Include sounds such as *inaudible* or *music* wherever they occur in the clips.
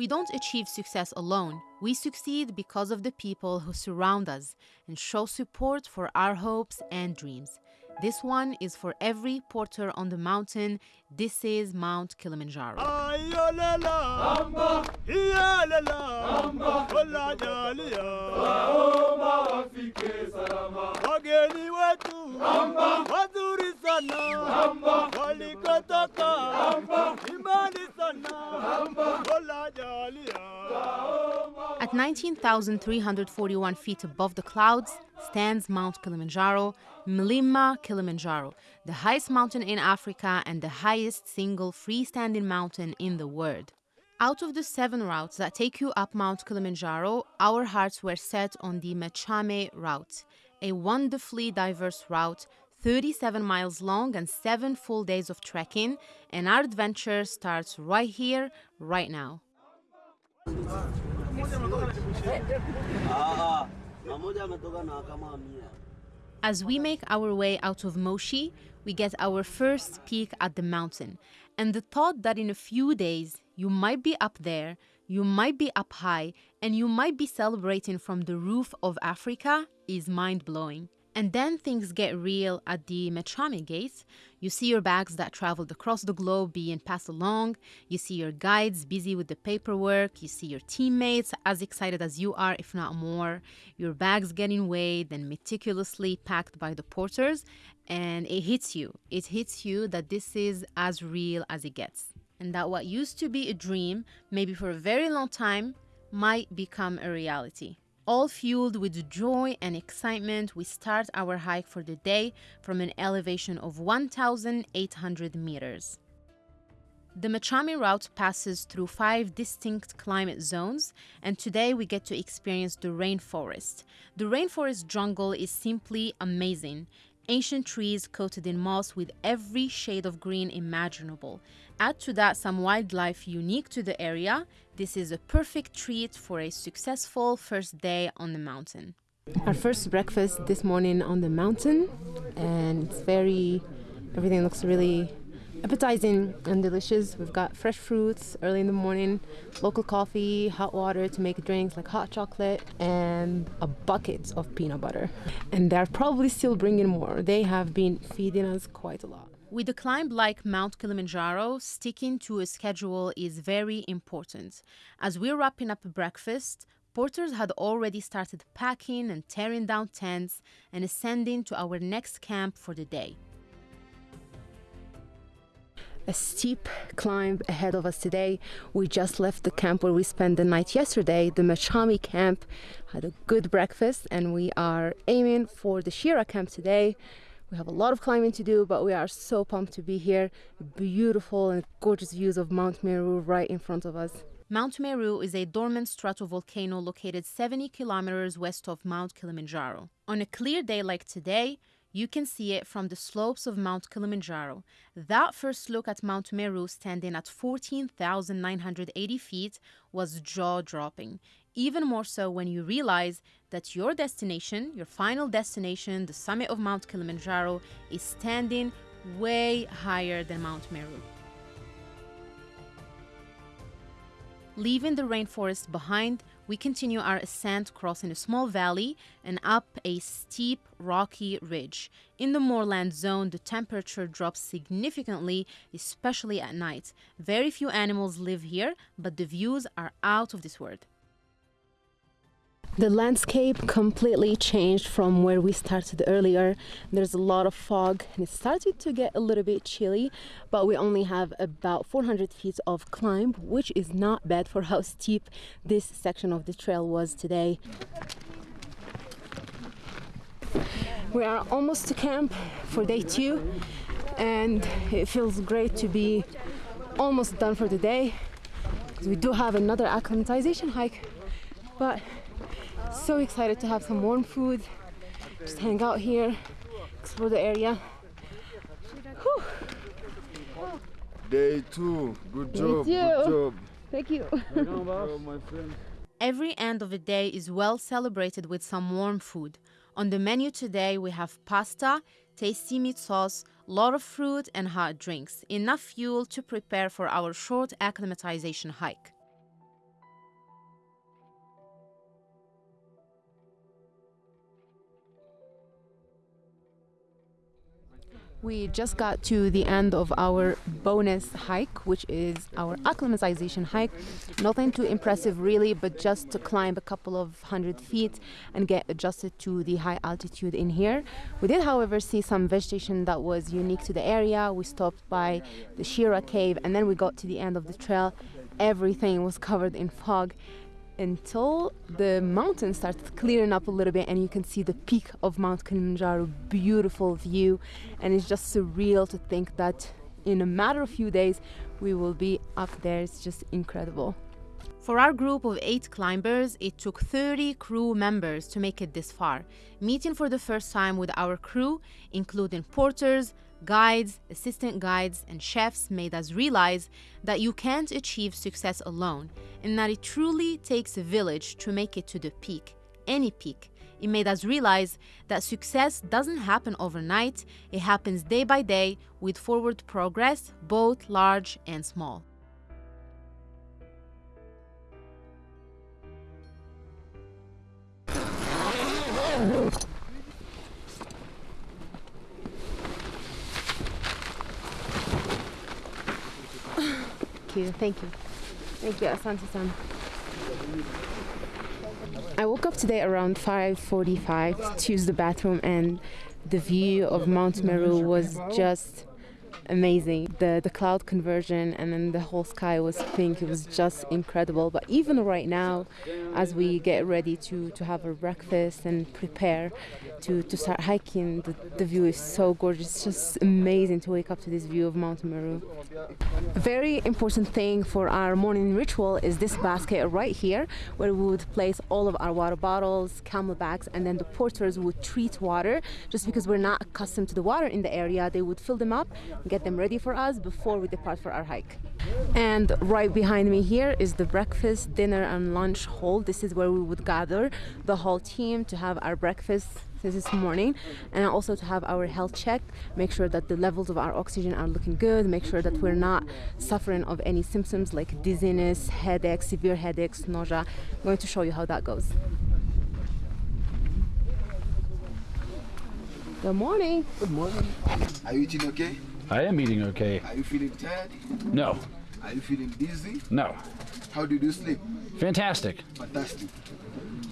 We don't achieve success alone. We succeed because of the people who surround us and show support for our hopes and dreams. This one is for every porter on the mountain. This is Mount Kilimanjaro. wageni wetu. Wazuri sana. Walikotoka imani sana. Mola jalia At 19,341 feet above the clouds stands Mount Kilimanjaro, Mlima Kilimanjaro, the highest mountain in Africa and the highest single freestanding mountain in the world. Out of the seven routes that take you up Mount Kilimanjaro, our hearts were set on the Machame route, a wonderfully diverse route, 37 miles long and seven full days of trekking, and our adventure starts right here, right now. As we make our way out of Moshi, we get our first peek at the mountain. And the thought that in a few days you might be up there, you might be up high, and you might be celebrating from the roof of Africa is mind blowing. And then things get real at the Machame Gate. You see your bags that traveled across the globe being passed along. You see your guides busy with the paperwork. You see your teammates as excited as you are, if not more. Your bags getting weighed and meticulously packed by the porters. And it hits you. It hits you that this is as real as it gets. And that what used to be a dream, maybe for a very long time, might become a reality. All fueled with joy and excitement, we start our hike for the day from an elevation of 1,800 meters. The Machame route passes through five distinct climate zones, and today we get to experience the rainforest. The rainforest jungle is simply amazing. Ancient trees coated in moss with every shade of green imaginable. Add to that some wildlife unique to the area. This is a perfect treat for a successful first day on the mountain. Our first breakfast this morning on the mountain, and it's very, everything looks really appetizing and delicious. We've got fresh fruits early in the morning, local coffee, hot water to make drinks like hot chocolate, and a bucket of peanut butter. And they're probably still bringing more. They have been feeding us quite a lot. With a climb like Mount Kilimanjaro, sticking to a schedule is very important. As we're wrapping up breakfast, porters had already started packing and tearing down tents and ascending to our next camp for the day a steep climb ahead of us today. We just left the camp where we spent the night yesterday, the Machame camp, had a good breakfast, and we are aiming for the Shira camp today. We have a lot of climbing to do, but we are so pumped to be here. Beautiful and gorgeous views of Mount Meru right in front of us. Mount Meru is a dormant stratovolcano located 70 kilometers west of Mount Kilimanjaro. On a clear day like today, you can see it from the slopes of Mount Kilimanjaro. That first look at Mount Meru standing at 14,980 feet was jaw dropping. Even more so when you realize that your destination, your final destination, the summit of Mount Kilimanjaro, is standing way higher than Mount Meru. Leaving the rainforest behind, we continue our ascent crossing a small valley and up a steep, rocky ridge. In the moorland zone, the temperature drops significantly, especially at night. Very few animals live here, but the views are out of this world. The landscape completely changed from where we started earlier. There's a lot of fog and it started to get a little bit chilly, but we only have about 400 feet of climb, which is not bad for how steep this section of the trail was today. We are almost to camp for day two and it feels great to be almost done for the day we do have another acclimatization hike, but so excited to have some warm food, just hang out here, explore the area. Whew. Day two, good job, good job. Thank you. My friend. Every end of the day is well celebrated with some warm food. On the menu today, we have pasta, tasty meat sauce, lot of fruit, and hot drinks. Enough fuel to prepare for our short acclimatization hike. We just got to the end of our bonus hike, which is our acclimatization hike. Nothing too impressive, really, but just to climb a couple of hundred feet and get adjusted to the high altitude in here. We did, however, see some vegetation that was unique to the area. We stopped by the Shira cave and then we got to the end of the trail. Everything was covered in fog until the mountain started clearing up a little bit and you can see the peak of Mount Kilimanjaro beautiful view. And it's just surreal to think that in a matter of few days we will be up there. It's just incredible. For our group of eight climbers, it took 30 crew members to make it this far, meeting for the first time with our crew, including porters, guides, assistant guides, and chefs made us realize that you can't achieve success alone and that it truly takes a village to make it to the peak, any peak. It made us realize that success doesn't happen overnight, it happens day by day with forward progress, both large and small. Thank you, thank you. Thank you, Asante-san. I woke up today around 5.45 to use the bathroom and the view of Mount Meru was just amazing. The the cloud conversion and then the whole sky was pink. It was just incredible. But even right now, as we get ready to, to have our breakfast and prepare to, to start hiking, the, the view is so gorgeous. It's just amazing to wake up to this view of Mount Meru. A very important thing for our morning ritual is this basket right here, where we would place all of our water bottles, camel bags, and then the porters would treat water. Just because we're not accustomed to the water in the area, they would fill them up, get them ready for us before we depart for our hike. And right behind me here is the breakfast, dinner, and lunch hall. This is where we would gather the whole team to have our breakfast this morning and also to have our health check make sure that the levels of our oxygen are looking good make sure that we're not suffering of any symptoms like dizziness headaches severe headaches nausea. I'm going to show you how that goes. Good morning. Good morning. Are you eating okay I am eating okay. Are you feeling tired? No. Are you feeling dizzy? No. How did you sleep? Fantastic. Fantastic.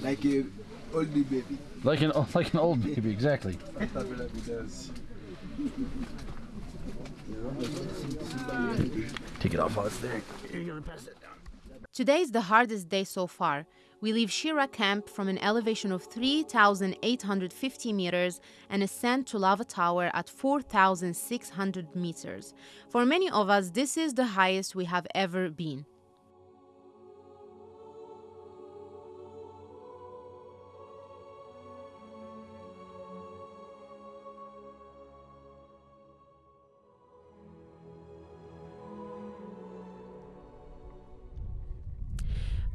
Like a oldie baby. Like an *laughs* like an old baby, exactly. Take it off while it's there. You're gonna pass it down. Today is the hardest day so far. We leave Shira camp from an elevation of 3,850 meters and ascend to Lava Tower at 4,600 meters. For many of us, this is the highest we have ever been.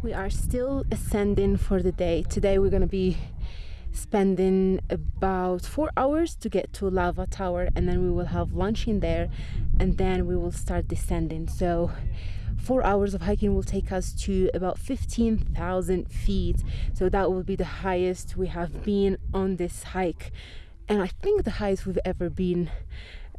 We are still ascending for the day. Today we're gonna be spending about four hours to get to Lava Tower and then we will have lunch in there and then we will start descending. So four hours of hiking will take us to about 15,000 feet. So that will be the highest we have been on this hike. And I think the highest we've ever been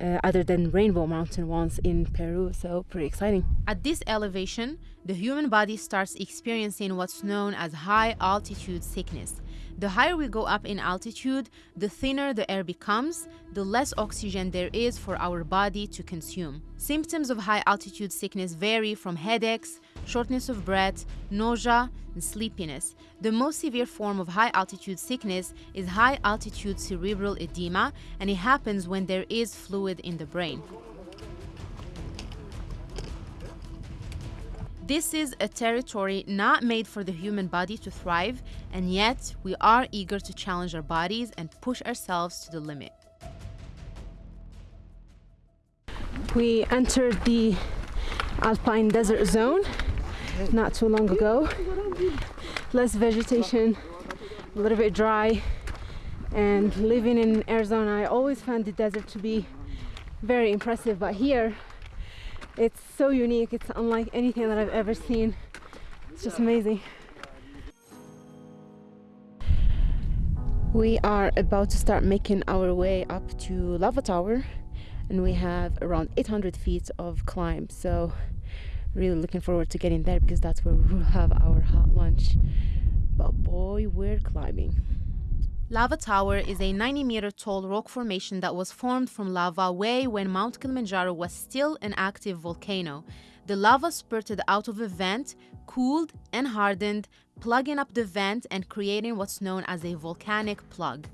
uh, other than Rainbow Mountain ones in Peru. So pretty exciting. At this elevation, the human body starts experiencing what's known as high altitude sickness. The higher we go up in altitude, the thinner the air becomes, the less oxygen there is for our body to consume. Symptoms of high altitude sickness vary from headaches, shortness of breath, nausea, and sleepiness. The most severe form of high altitude sickness is high altitude cerebral edema, and it happens when there is fluid in the brain. This is a territory not made for the human body to thrive, and yet we are eager to challenge our bodies and push ourselves to the limit. We entered the alpine desert zone not too long ago. Less vegetation, a little bit dry, and living in Arizona, I always found the desert to be very impressive, but here it's so unique. It's unlike anything that I've ever seen. It's just amazing. We are about to start making our way up to Lava Tower. and we have around 800 feet of climb. So really looking forward to getting there because that's where we'll have our hot lunch. But boy, we're climbing. Lava Tower is a 90 meter tall rock formation that was formed from lava way when Mount Kilimanjaro was still an active volcano. The lava spurted out of a vent, cooled and hardened, plugging up the vent and creating what's known as a volcanic plug.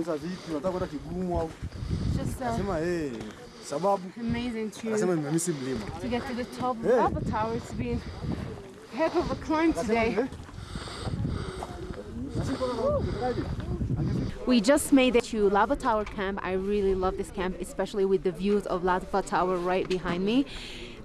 Nauza vipi? Unataka kwenda kigumu au? Just Sema eh, sababu amazing to nasema nimemisi mlima. to get to the top of Hey. Lava Tower. It's been a heck of a climb today. We just made it to Lava Tower camp. I really love this camp, especially with the views of Lava Tower right behind me.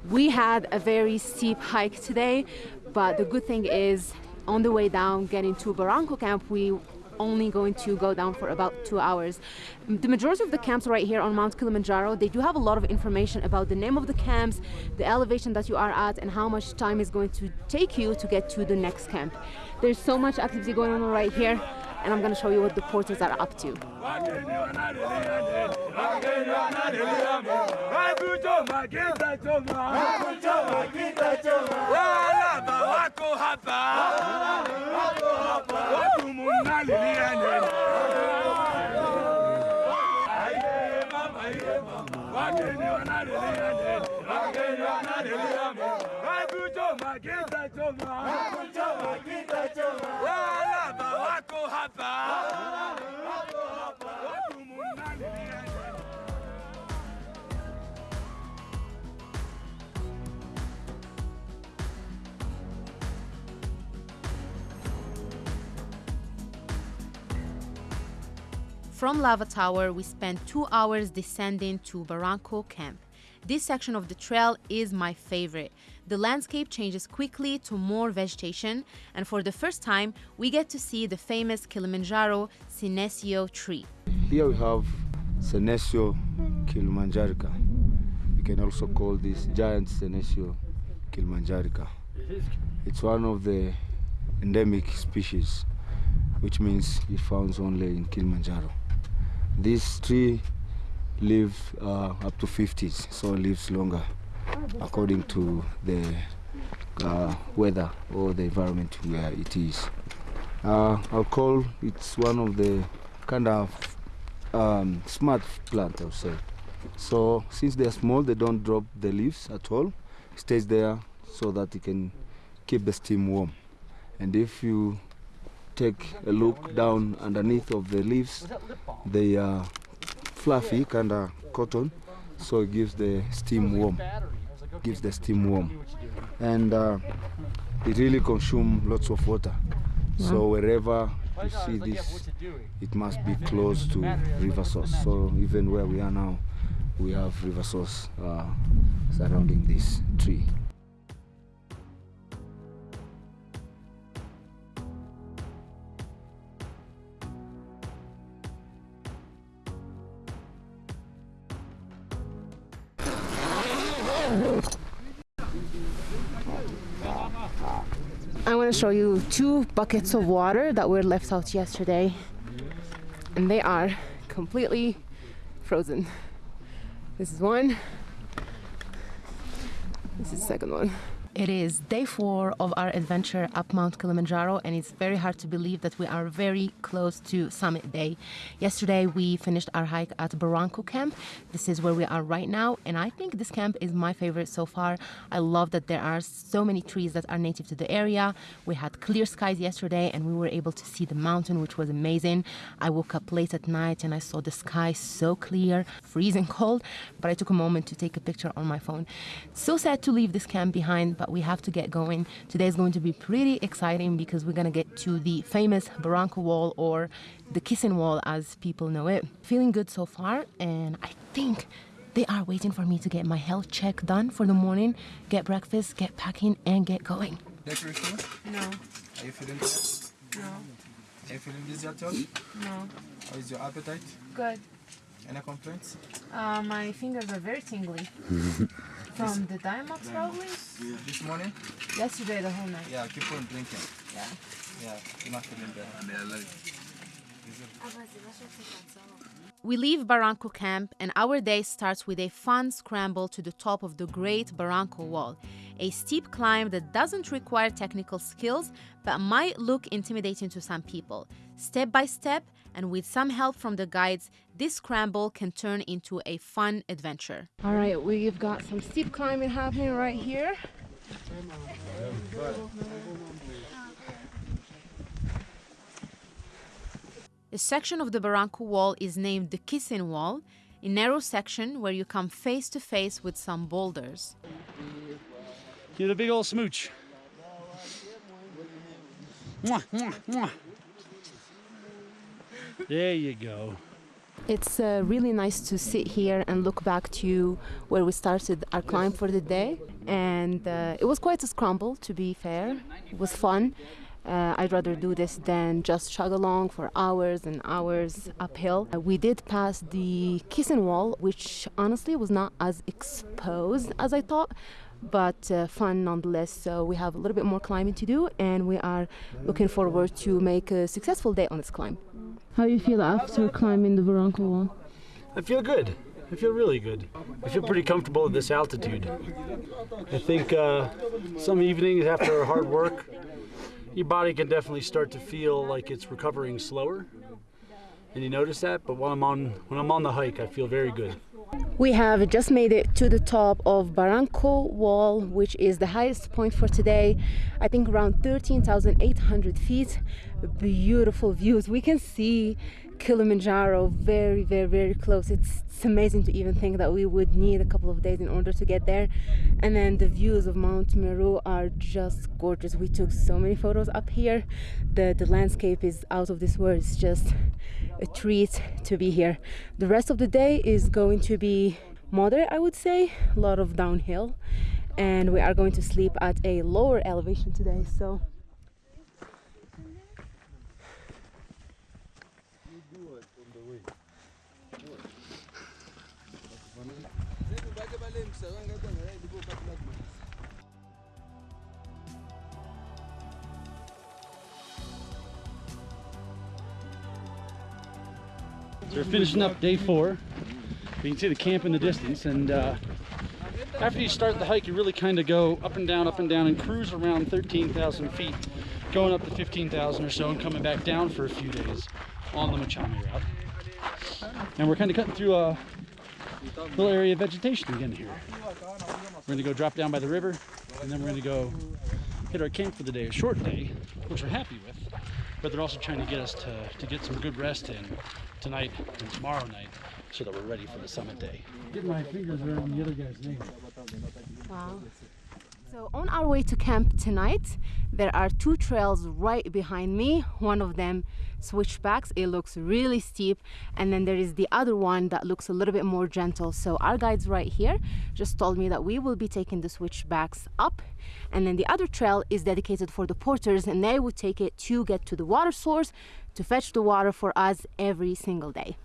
We had a very steep hike today, but the good thing is on the way down, getting to Barranco camp, we only going to go down for about two hours. The majority of the camps right here on Mount Kilimanjaro, they do have a lot of information about the name of the camps, the elevation that you are at, and how much time is going to take you to get to the next camp. There's so much activity going on right here, and I'm gonna show you what the porters are up to. Walaba wako hapa? From Lava Tower, we spent two hours descending to Barranco Camp. This section of the trail is my favorite. The landscape changes quickly to more vegetation, and for the first time, we get to see the famous Kilimanjaro Senecio tree. Here we have Senecio kilimanjarica. You can also call this giant Senecio kilimanjarica. It's one of the endemic species, which means it found only in Kilimanjaro. This tree lives uh, up to 50s, so it lives longer according to the uh, weather or the environment where it is. Uh, call it's one of the kind of um, smart plant, I would say. So since they're small, they don't drop the leaves at all. It stays there so that it can keep the steam warm. And if you take a look down underneath of the leaves, they are fluffy, kind of cotton, so it gives the steam warm. Gives the steam warm, and uh, it really consumes lots of water. So wherever you see this, it must be close to river source. So even where we are now, we have river source uh, surrounding this tree. Show you two buckets of water that were left out yesterday, and they are completely frozen. This is one. This is the second one. It is day four of our adventure up Mount Kilimanjaro, and it's very hard to believe that we are very close to summit day. Yesterday, we finished our hike at Barranco Camp. This is where we are right now, and I think this camp is my favorite so far. I love that there are so many trees that are native to the area. We had clear skies yesterday, and we were able to see the mountain, which was amazing. I woke up late at night and I saw the sky so clear, freezing *laughs* cold, but I took a moment to take a picture on my phone. So sad to leave this camp behind, but we have to get going. Today is going to be pretty exciting because we're going to get to the famous Barranco Wall or the Kissing Wall as people know it. Feeling good so far, and I think they are waiting for me to get my health check done for the morning, get breakfast, get packing, and get going. Next routine? No, Are you feeling good? no. Are you feeling dizzy at all? No. How is your appetite? Good. Any complaints? Uh, my fingers are very tingly. *laughs* From the Diamox probably? This morning? Yesterday the whole night. Yeah, keep on drinking. Yeah. Yeah, you're not feeling better. We leave Barranco camp, and our day starts with a fun scramble to the top of the Great Barranco Wall, a steep climb that doesn't require technical skills but might look intimidating to some people. Step by step, and with some help from the guides, this scramble can turn into a fun adventure. All right, we've got some steep climbing happening right here. A section of the Barranco Wall is named the Kissing Wall, a narrow section where you come face to face with some boulders. Give it a big old smooch. Mwah, mwah, mwah. There you go. It's uh, really nice to sit here and look back to where we started our climb for the day. And uh, it was quite a scramble, to be fair. It was fun. Uh, I'd rather do this than just chug along for hours and hours uphill. Uh, we did pass the kissing wall, which honestly was not as exposed as I thought, but uh, fun nonetheless. So we have a little bit more climbing to do, and we are looking forward to make a successful day on this climb. How do you feel after climbing the Barranco wall? I feel good. I feel really good. I feel pretty comfortable at this altitude. I think uh, some evenings after hard work, your body can definitely start to feel like it's recovering slower. And you notice that, but when I'm on when I'm on the hike, I feel very good. We have just made it to the top of Barranco Wall, which is the highest point for today. I think around 13,800 feet. Beautiful views. We can see Kilimanjaro very, very, very close. It's, it's amazing to even think that we would need a couple of days in order to get there. And then the views of Mount Meru are just gorgeous. We took so many photos up here. The, the landscape is out of this world. It's just a treat to be here. The rest of the day is going to be moderate, I would say, a lot of downhill. And we are going to sleep at a lower elevation today. So We're finishing up day four. You can see the camp in the distance, and uh, after you start the hike, you really kind of go up and down, up and down, and cruise around 13,000 feet, going up to 15,000 or so, and coming back down for a few days on the Machame route. And we're kind of cutting through a little area of vegetation again here. We're going to go drop down by the river, and then we're going to go hit our camp for the day, a short day, which we're happy with. But they're also trying to get us to, to get some good rest in tonight and tomorrow night so that we're ready for the summit day. Get my fingers around the other guy's name. Wow. So on our way to camp tonight, there are two trails right behind me. One of them switchbacks. It looks really steep, and then there is the other one that looks a little bit more gentle. So our guides right here just told me that we will be taking the switchbacks up, and then the other trail is dedicated for the porters, and they would take it to get to the water source to fetch the water for us every single day.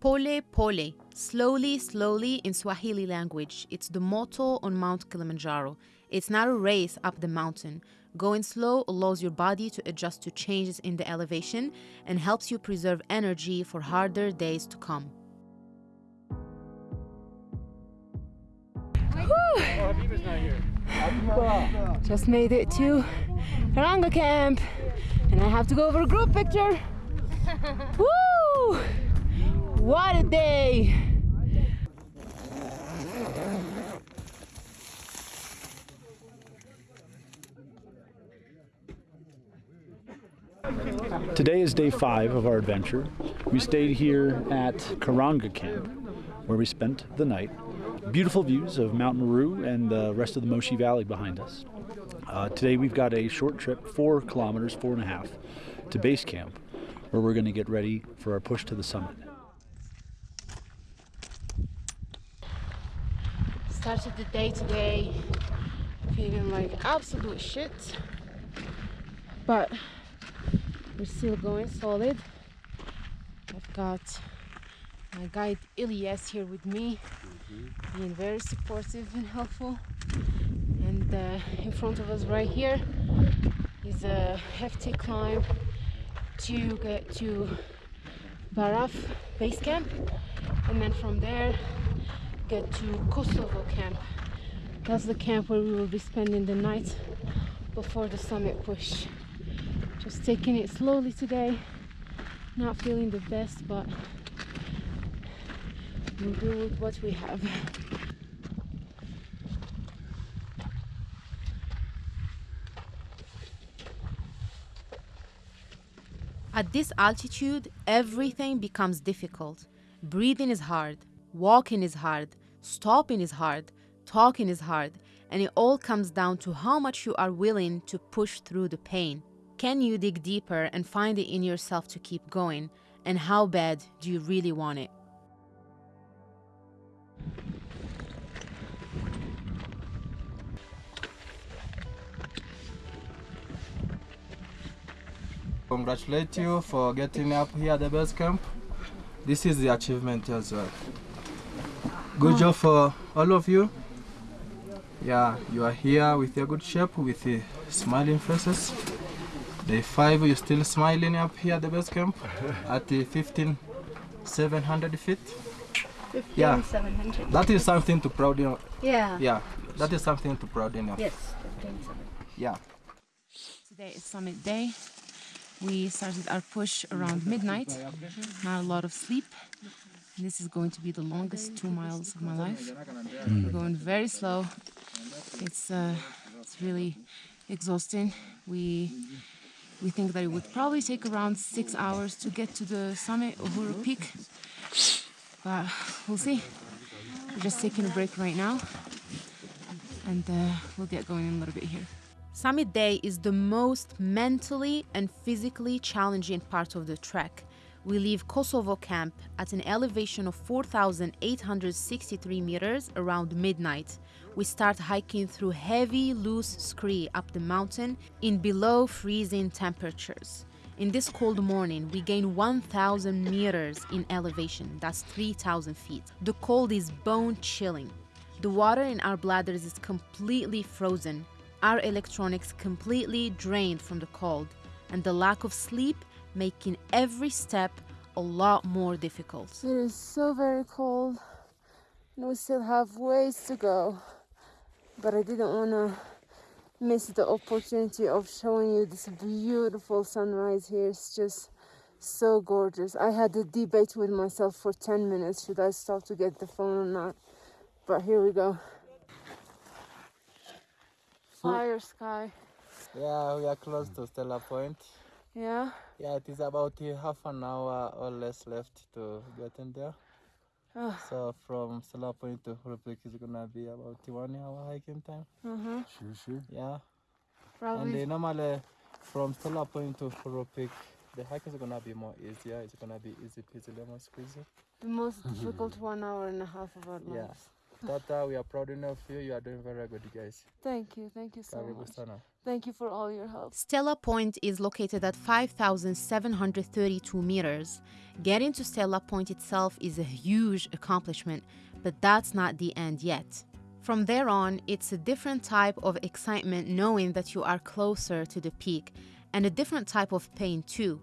Pole pole, slowly, slowly in Swahili language. It's the motto on Mount Kilimanjaro. It's not a race up the mountain. Going slow allows your body to adjust to changes in the elevation and helps you preserve energy for harder days to come. Just made it to Ranga camp and I have to go for a group picture. *laughs* Woo! What a day! Today is day five of our adventure. We stayed here at Karanga Camp, where we spent the night. Beautiful views of Mount Meru and the rest of the Moshi Valley behind us. Uh, today we've got a short trip, four kilometers, four and a half, to base camp, where we're going to get ready for our push to the summit. Started the day today feeling like absolute shit. But We're still going solid. I've got my guide Ilyas here with me, being very supportive and helpful. And uh, in front of us, right here, is a hefty climb to get to Baraf base camp, and then from there, get to Kosovo camp. That's the camp where we will be spending the night before the summit push. Just taking it slowly today. Not feeling the best, but we'll do with what we have. At this altitude, everything becomes difficult. Breathing is hard, walking is hard, stopping is hard, talking is hard, and it all comes down to how much you are willing to push through the pain. Can you dig deeper and find it in yourself to keep going? And how bad do you really want it? Congratulate you for getting up here at the base camp. This is the achievement as well. Good job for all of you. Yeah, you are here with your good shape, with the smiling faces. Day five, you're still smiling up here at the base camp *laughs* at the 15,700 feet. Yeah. 700. That is something to proud in. Yeah. Yeah, that is something to proud in. Yes, 15,700. Yeah. Today is summit day. We started our push around midnight. Not a lot of sleep. This is going to be the longest two miles of my life. We're going very slow. It's uh, it's really exhausting. We we think that it would probably take around six hours to get to the summit of Uhuru Peak, but we'll see. We're just taking a break right now, and uh, we'll get going in a little bit here. Summit Day is the most mentally and physically challenging part of the trek. We leave Kosovo camp at an elevation of 4,863 meters around midnight. We start hiking through heavy, loose scree up the mountain in below freezing temperatures. In this cold morning, we gain 1,000 meters in elevation, that's 3,000 feet. The cold is bone chilling. The water in our bladders is completely frozen, our electronics completely drained from the cold, and the lack of sleep making every step a lot more difficult. It is so very cold, and we still have ways to go. But I didn't want to miss the opportunity of showing you this beautiful sunrise here. It's just so gorgeous. I had a debate with myself for 10 minutes should I stop to get the phone or not. But here we go. Fire sky. Yeah, we are close to Stella Point. Yeah. Yeah, it is about uh, half an hour or less left to get in there. Oh. So from Stella Point to Uhuru Peak is gonna be about one hour hiking time. Uh-huh. Sure, sure. Yeah. Probably. And uh, normally from Stella Point to Uhuru Peak, the hike is gonna be more easier. It's gonna be easy peasy lemon squeezy. the most *laughs* difficult one hour and a half of our lives. Yeah. lives. Tata, we are proud enough of you. You are doing very good, guys. Thank you. Thank you so Karibu much. sana. Thank you for all your help. Stella Point is located at 5,732 meters. Getting to Stella Point itself is a huge accomplishment, but that's not the end yet. From there on, it's a different type of excitement knowing that you are closer to the peak, and a different type of pain too.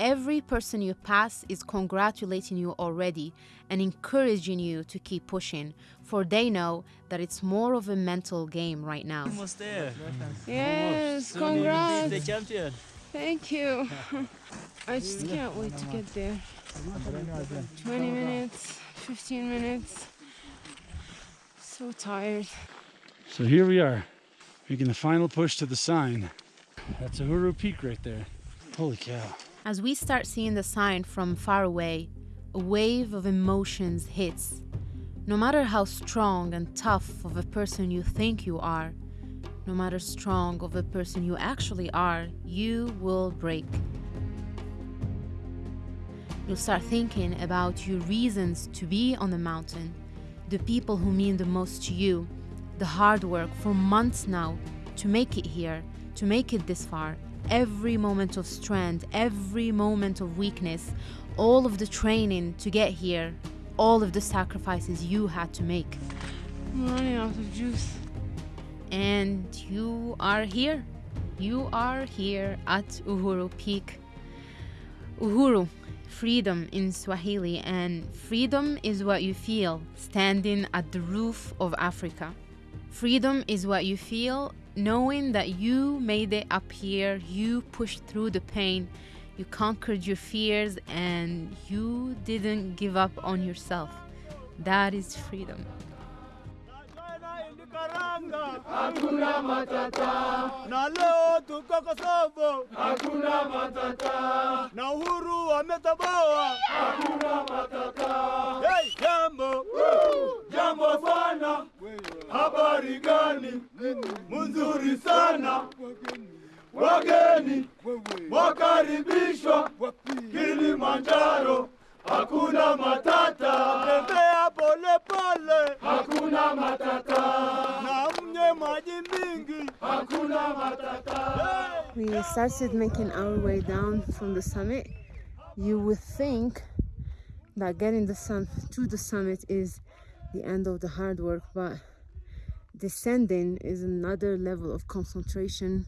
Every person you pass is congratulating you already and encouraging you to keep pushing, for they know that it's more of a mental game right now. Almost there. Yes, Soon you will the congrats. champion. Thank you. *laughs* I just can't wait to get there. 20 minutes, 15 minutes. So tired. So here we are, making the final push to the sign. That's Uhuru Peak right there. Holy cow. As we start seeing the sign from far away, a wave of emotions hits. No matter how strong and tough of a person you think you are, no matter strong of a person you actually are, you will break. You'll start thinking about your reasons to be on the mountain, the people who mean the most to you, the hard work for months now to make it here, to make it this far, every moment of strength, every moment of weakness, all of the training to get here, all of the sacrifices you had to make. I'm running out of juice. And you are here. You are here at Uhuru Peak. Uhuru, freedom in Swahili, and freedom is what you feel standing at the roof of Africa. Freedom is what you feel knowing that you made it up here, you pushed through the pain, you conquered your fears, and you didn't give up on yourself. That is freedom. Hakuna matata. Na leo tuko Kosovo. Hakuna matata. Na uhuru wametoboa. Hakuna matata. Hey, jambo. Jambo sana. Habari gani? Mzuri sana. Wageni wakaribishwa Kilimanjaro. Hakuna matata. Tembea pole pole. Hakuna matata. Na We started making our way down from the summit. You would think that getting the sun to the summit is the end of the hard work, but descending is another level of concentration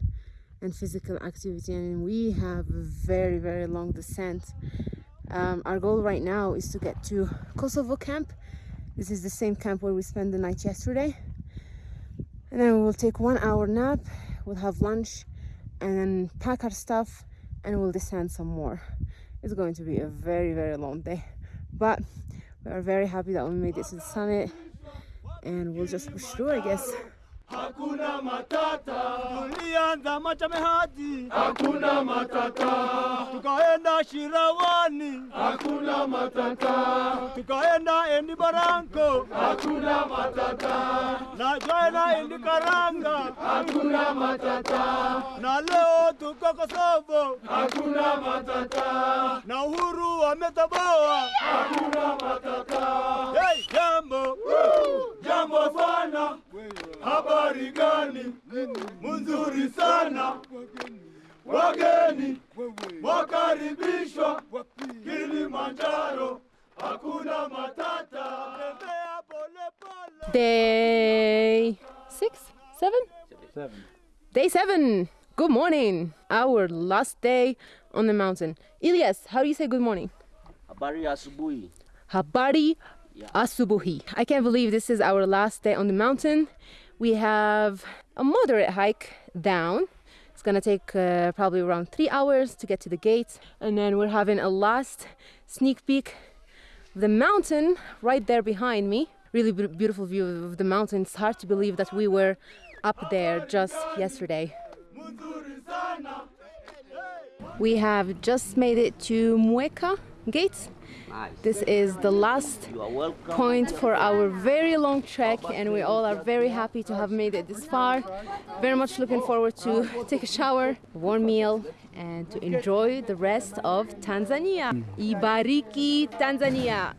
and physical activity, and we have a very, very long descent. Um, our goal right now is to get to Kosovo camp. This is the same camp where we spent the night yesterday. And then we will take one hour nap, we'll have lunch, and then pack our stuff, and we'll descend some more. It's going to be a very, very long day. But we are very happy that we made it to the summit, and we'll just push through, I guess. Hakuna matata. Tulianza Machame hadi. Hakuna matata. Tukaenda Shirawani. Hakuna matata. Tukaenda Endi Baranko. Hakuna matata. Na joina Endi Karanga. Hakuna matata. Na leo tuko Kosovo. Hakuna matata. Na uhuru wametoboa. Hakuna matata. Hey, jambo. Jambo sana. Habari gani? Mzuri sana. Wageni wakaribishwa Kilimanjaro. Hakuna matata. Tembea pole pole. Day six, seven? Seven. Day seven. Good morning. Our last day on the mountain. Ilyas, how do you say good morning? Habari asubuhi. Habari Yeah. Asubuhi. I can't believe this is our last day on the mountain. We have a moderate hike down. It's gonna take uh, probably around three hours to get to the gate, and then we're having a last sneak peek the mountain right there behind me. Really beautiful view of the mountain. It's hard to believe that we were up there just yesterday. We have just made it to Mweka Gates. This is the last You are welcome. point for our very long trek and we all are very happy to have made it this far very much looking forward to take a shower warm meal and to enjoy the rest of tanzania ibariki tanzania